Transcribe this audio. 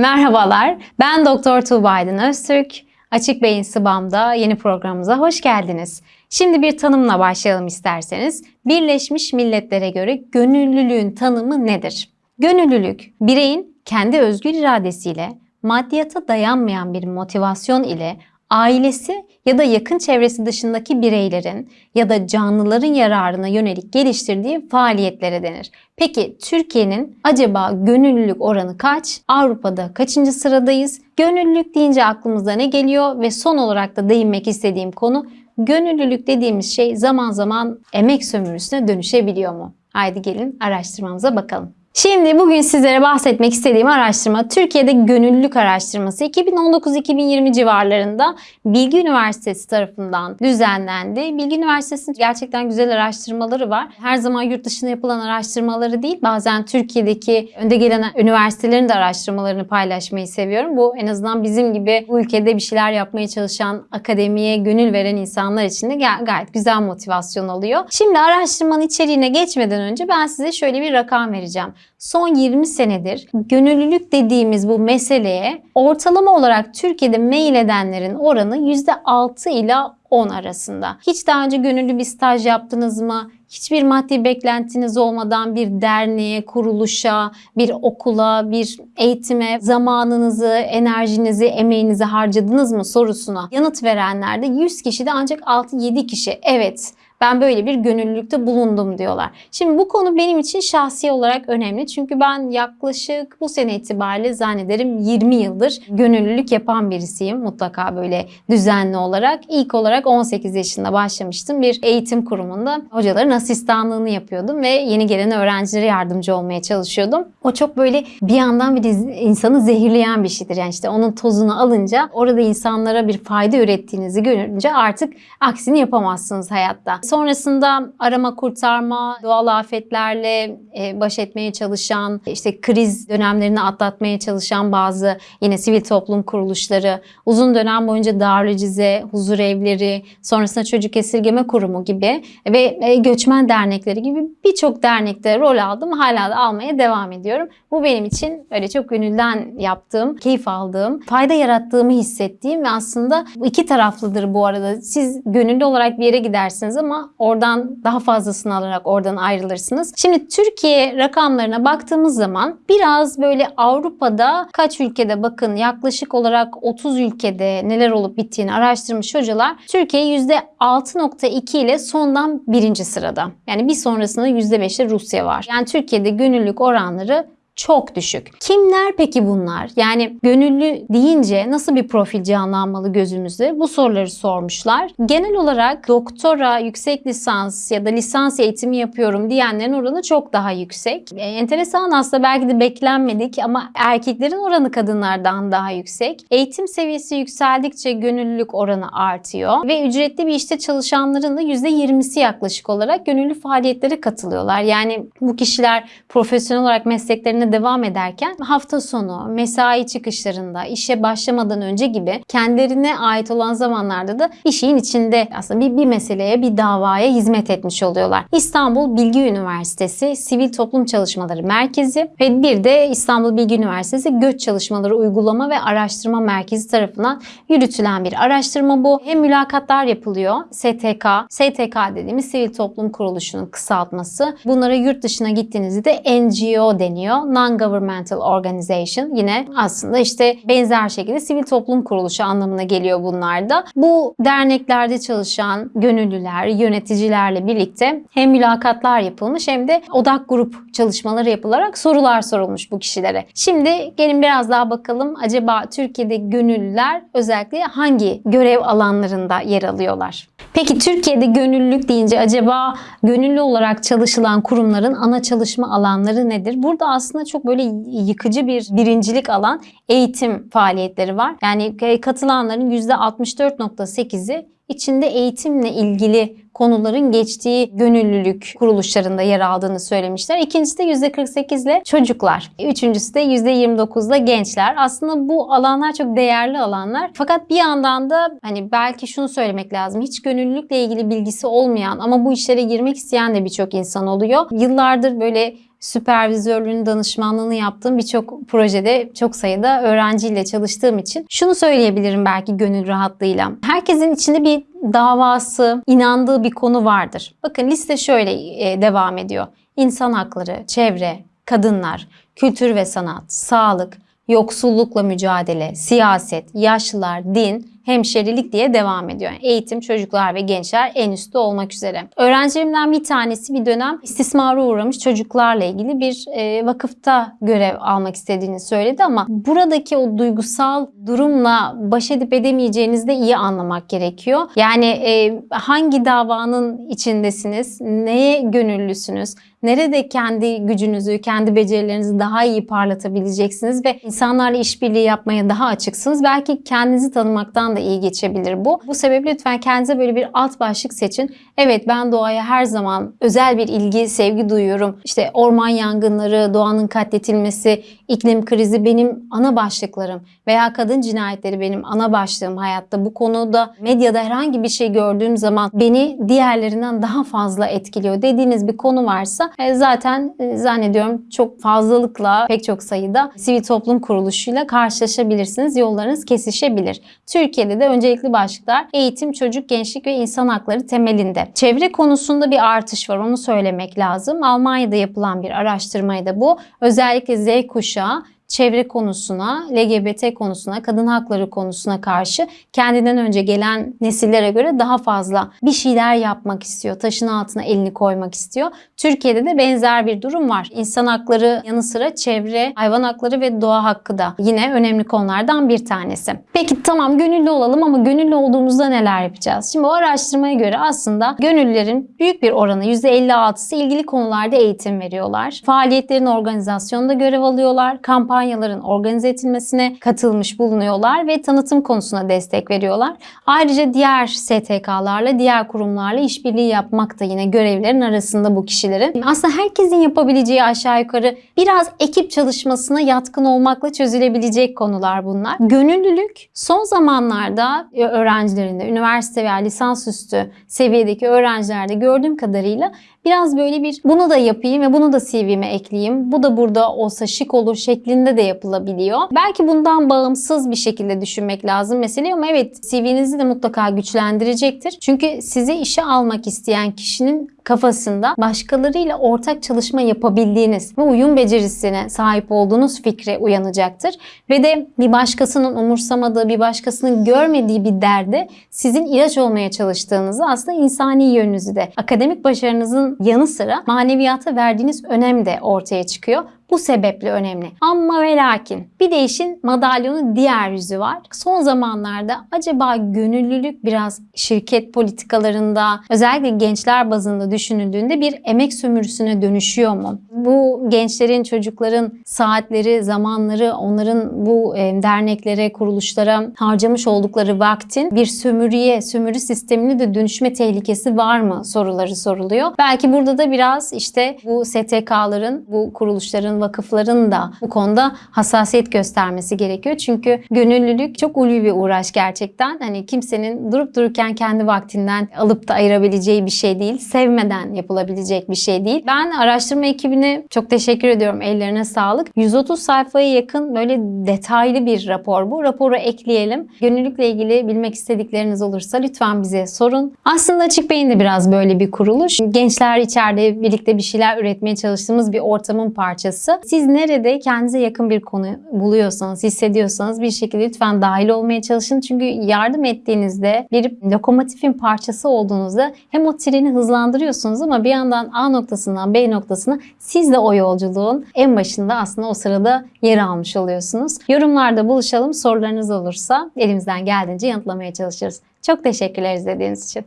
Merhabalar, ben Doktor Tuğba Aydın Öztürk. Açık Beyin Sıbam'da yeni programımıza hoş geldiniz. Şimdi bir tanımla başlayalım isterseniz. Birleşmiş Milletler'e göre gönüllülüğün tanımı nedir? Gönüllülük, bireyin kendi özgür iradesiyle, maddiyata dayanmayan bir motivasyon ile ailesi ya da yakın çevresi dışındaki bireylerin ya da canlıların yararına yönelik geliştirdiği faaliyetlere denir. Peki Türkiye'nin acaba gönüllülük oranı kaç? Avrupa'da kaçıncı sıradayız? Gönüllülük deyince aklımıza ne geliyor ve son olarak da değinmek istediğim konu gönüllülük dediğimiz şey zaman zaman emek sömürüsüne dönüşebiliyor mu? Haydi gelin araştırmamıza bakalım. Şimdi bugün sizlere bahsetmek istediğim araştırma Türkiye'de gönüllülük araştırması 2019-2020 civarlarında Bilgi Üniversitesi tarafından düzenlendi. Bilgi Üniversitesi'nin gerçekten güzel araştırmaları var. Her zaman yurt dışında yapılan araştırmaları değil, bazen Türkiye'deki önde gelen üniversitelerin de araştırmalarını paylaşmayı seviyorum. Bu en azından bizim gibi bu ülkede bir şeyler yapmaya çalışan, akademiye gönül veren insanlar için de gayet güzel motivasyon oluyor. Şimdi araştırmanın içeriğine geçmeden önce ben size şöyle bir rakam vereceğim son 20 senedir gönüllülük dediğimiz bu meseleye ortalama olarak Türkiye'de mail edenlerin oranı %6 ila 10 arasında. Hiç daha önce gönüllü bir staj yaptınız mı? Hiçbir maddi beklentiniz olmadan bir derneğe, kuruluşa, bir okula, bir eğitime zamanınızı, enerjinizi, emeğinizi harcadınız mı sorusuna yanıt verenlerde 100 kişide ancak 6-7 kişi evet ben böyle bir gönüllülükte bulundum diyorlar. Şimdi bu konu benim için şahsi olarak önemli. Çünkü ben yaklaşık bu sene itibariyle zannederim 20 yıldır gönüllülük yapan birisiyim. Mutlaka böyle düzenli olarak. İlk olarak 18 yaşında başlamıştım. Bir eğitim kurumunda hocaların asistanlığını yapıyordum ve yeni gelen öğrencilere yardımcı olmaya çalışıyordum. O çok böyle bir yandan bir insanı zehirleyen bir şeydir. Yani işte onun tozunu alınca orada insanlara bir fayda ürettiğinizi görünce artık aksini yapamazsınız hayatta. Sonrasında arama kurtarma, doğal afetlerle e, baş etmeye çalışan, işte kriz dönemlerini atlatmaya çalışan bazı yine sivil toplum kuruluşları, uzun dönem boyunca Darülcize, huzur evleri, sonrasında çocuk esirgeme kurumu gibi ve e, göçmen dernekleri gibi birçok dernekte rol aldım. Hala da almaya devam ediyorum. Bu benim için öyle çok gönülden yaptığım, keyif aldığım, fayda yarattığımı hissettiğim ve aslında iki taraflıdır bu arada. Siz gönüllü olarak bir yere gidersiniz ama oradan daha fazlasını alarak oradan ayrılırsınız. Şimdi Türkiye rakamlarına baktığımız zaman biraz böyle Avrupa'da kaç ülkede bakın yaklaşık olarak 30 ülkede neler olup bittiğini araştırmış hocalar Türkiye %6.2 ile sondan birinci sırada. Yani bir sonrasında %5'te Rusya var. Yani Türkiye'de gönüllülük oranları çok düşük. Kimler peki bunlar? Yani gönüllü deyince nasıl bir profil canlanmalı gözümüzde? Bu soruları sormuşlar. Genel olarak doktora, yüksek lisans ya da lisans eğitimi yapıyorum diyenlerin oranı çok daha yüksek. E, enteresan aslında belki de beklenmedik ama erkeklerin oranı kadınlardan daha yüksek. Eğitim seviyesi yükseldikçe gönüllülük oranı artıyor ve ücretli bir işte çalışanların da %20'si yaklaşık olarak gönüllü faaliyetlere katılıyorlar. Yani bu kişiler profesyonel olarak mesleklerine devam ederken hafta sonu, mesai çıkışlarında, işe başlamadan önce gibi kendilerine ait olan zamanlarda da işin içinde aslında bir, bir meseleye, bir davaya hizmet etmiş oluyorlar. İstanbul Bilgi Üniversitesi Sivil Toplum Çalışmaları Merkezi ve bir de İstanbul Bilgi Üniversitesi Göç Çalışmaları Uygulama ve Araştırma Merkezi tarafından yürütülen bir araştırma bu. Hem mülakatlar yapılıyor. STK, STK dediğimiz Sivil Toplum Kuruluşu'nun kısaltması. Bunlara yurt dışına gittiğinizde NGO deniyor non-governmental organization yine aslında işte benzer şekilde sivil toplum kuruluşu anlamına geliyor bunlar da. Bu derneklerde çalışan gönüllüler, yöneticilerle birlikte hem mülakatlar yapılmış hem de odak grup çalışmaları yapılarak sorular sorulmuş bu kişilere. Şimdi gelin biraz daha bakalım acaba Türkiye'de gönüllüler özellikle hangi görev alanlarında yer alıyorlar? Peki Türkiye'de gönüllülük deyince acaba gönüllü olarak çalışılan kurumların ana çalışma alanları nedir? Burada aslında çok böyle yıkıcı bir birincilik alan eğitim faaliyetleri var. Yani katılanların %64.8'i içinde eğitimle ilgili konuların geçtiği gönüllülük kuruluşlarında yer aldığını söylemişler. İkincisi de %48 ile çocuklar. Üçüncüsü de %29 ile gençler. Aslında bu alanlar çok değerli alanlar. Fakat bir yandan da hani belki şunu söylemek lazım. Hiç gönüllülükle ilgili bilgisi olmayan ama bu işlere girmek isteyen de birçok insan oluyor. Yıllardır böyle süpervizörlüğünü, danışmanlığını yaptığım birçok projede çok sayıda öğrenciyle çalıştığım için şunu söyleyebilirim belki gönül rahatlığıyla. Herkesin içinde bir davası, inandığı bir konu vardır. Bakın liste şöyle e, devam ediyor. İnsan hakları, çevre, kadınlar, kültür ve sanat, sağlık, yoksullukla mücadele, siyaset, yaşlılar, din, hemşerilik diye devam ediyor. Yani eğitim, çocuklar ve gençler en üstte olmak üzere. Öğrencilerimden bir tanesi bir dönem istismara uğramış çocuklarla ilgili bir e, vakıfta görev almak istediğini söyledi ama buradaki o duygusal durumla baş edip edemeyeceğinizi de iyi anlamak gerekiyor. Yani e, hangi davanın içindesiniz, neye gönüllüsünüz, nerede kendi gücünüzü, kendi becerilerinizi daha iyi parlatabileceksiniz ve insanlarla işbirliği yapmaya daha açıksınız. Belki kendinizi tanımaktan da iyi geçebilir bu. Bu sebeple lütfen kendinize böyle bir alt başlık seçin. Evet ben doğaya her zaman özel bir ilgi, sevgi duyuyorum. İşte orman yangınları, doğanın katletilmesi, iklim krizi benim ana başlıklarım veya kadın cinayetleri benim ana başlığım hayatta. Bu konuda medyada herhangi bir şey gördüğüm zaman beni diğerlerinden daha fazla etkiliyor dediğiniz bir konu varsa e, zaten e, zannediyorum çok fazlalıkla pek çok sayıda sivil toplum kuruluşuyla karşılaşabilirsiniz. Yollarınız kesişebilir. Türkiye'de de öncelikli başlıklar eğitim, çocuk, gençlik ve insan hakları temelinde. Çevre konusunda bir artış var onu söylemek lazım. Almanya'da yapılan bir araştırmaydı bu. Özellikle Z kuşağı çevre konusuna, LGBT konusuna, kadın hakları konusuna karşı kendinden önce gelen nesillere göre daha fazla bir şeyler yapmak istiyor. Taşın altına elini koymak istiyor. Türkiye'de de benzer bir durum var. İnsan hakları yanı sıra çevre, hayvan hakları ve doğa hakkı da yine önemli konulardan bir tanesi. Peki tamam gönüllü olalım ama gönüllü olduğumuzda neler yapacağız? Şimdi o araştırmaya göre aslında gönüllülerin büyük bir oranı %56'sı ilgili konularda eğitim veriyorlar. Faaliyetlerin organizasyonunda görev alıyorlar. Kampanya kampanyaların organize edilmesine katılmış bulunuyorlar ve tanıtım konusuna destek veriyorlar. Ayrıca diğer STK'larla, diğer kurumlarla işbirliği yapmak da yine görevlerin arasında bu kişilerin. Aslında herkesin yapabileceği aşağı yukarı biraz ekip çalışmasına yatkın olmakla çözülebilecek konular bunlar. Gönüllülük son zamanlarda öğrencilerinde, üniversite veya lisansüstü seviyedeki öğrencilerde gördüğüm kadarıyla biraz böyle bir bunu da yapayım ve bunu da CV'me ekleyeyim. Bu da burada olsa şık olur şeklinde de yapılabiliyor. Belki bundan bağımsız bir şekilde düşünmek lazım meseleyi ama evet CV'nizi de mutlaka güçlendirecektir. Çünkü sizi işe almak isteyen kişinin kafasında başkalarıyla ortak çalışma yapabildiğiniz ve uyum becerisine sahip olduğunuz fikri uyanacaktır. Ve de bir başkasının umursamadığı, bir başkasının görmediği bir derde sizin ilaç olmaya çalıştığınızı aslında insani yönünüzü de akademik başarınızın yanı sıra maneviyata verdiğiniz önem de ortaya çıkıyor. Bu sebeple önemli. Ama ve lakin bir de işin madalyonun diğer yüzü var. Son zamanlarda acaba gönüllülük biraz şirket politikalarında özellikle gençler bazında düşünüldüğünde bir emek sömürüsüne dönüşüyor mu? Bu gençlerin, çocukların saatleri, zamanları, onların bu e, derneklere, kuruluşlara harcamış oldukları vaktin bir sömürüye, sömürü sistemine de dönüşme tehlikesi var mı soruları soruluyor. Belki burada da biraz işte bu STK'ların, bu kuruluşların, vakıfların da bu konuda hassasiyet göstermesi gerekiyor. Çünkü gönüllülük çok ulvi bir uğraş gerçekten. Hani kimsenin durup dururken kendi vaktinden alıp da ayırabileceği bir şey değil. Sevmeden yapılabilecek bir şey değil. Ben araştırma ekibine çok teşekkür ediyorum. Ellerine sağlık. 130 sayfaya yakın böyle detaylı bir rapor bu. Raporu ekleyelim. Gönüllülükle ilgili bilmek istedikleriniz olursa lütfen bize sorun. Aslında Açık Beyin de biraz böyle bir kuruluş. Gençler içeride birlikte bir şeyler üretmeye çalıştığımız bir ortamın parçası. Siz nerede kendinize yakın bir konu buluyorsanız, hissediyorsanız bir şekilde lütfen dahil olmaya çalışın. Çünkü yardım ettiğinizde bir lokomotifin parçası olduğunuzda hem o treni hızlandırıyorsunuz ama bir yandan A noktasından B noktasına siz de o yolculuğun en başında aslında o sırada yer almış oluyorsunuz. Yorumlarda buluşalım. Sorularınız olursa elimizden geldiğince yanıtlamaya çalışırız. Çok teşekkürler izlediğiniz için.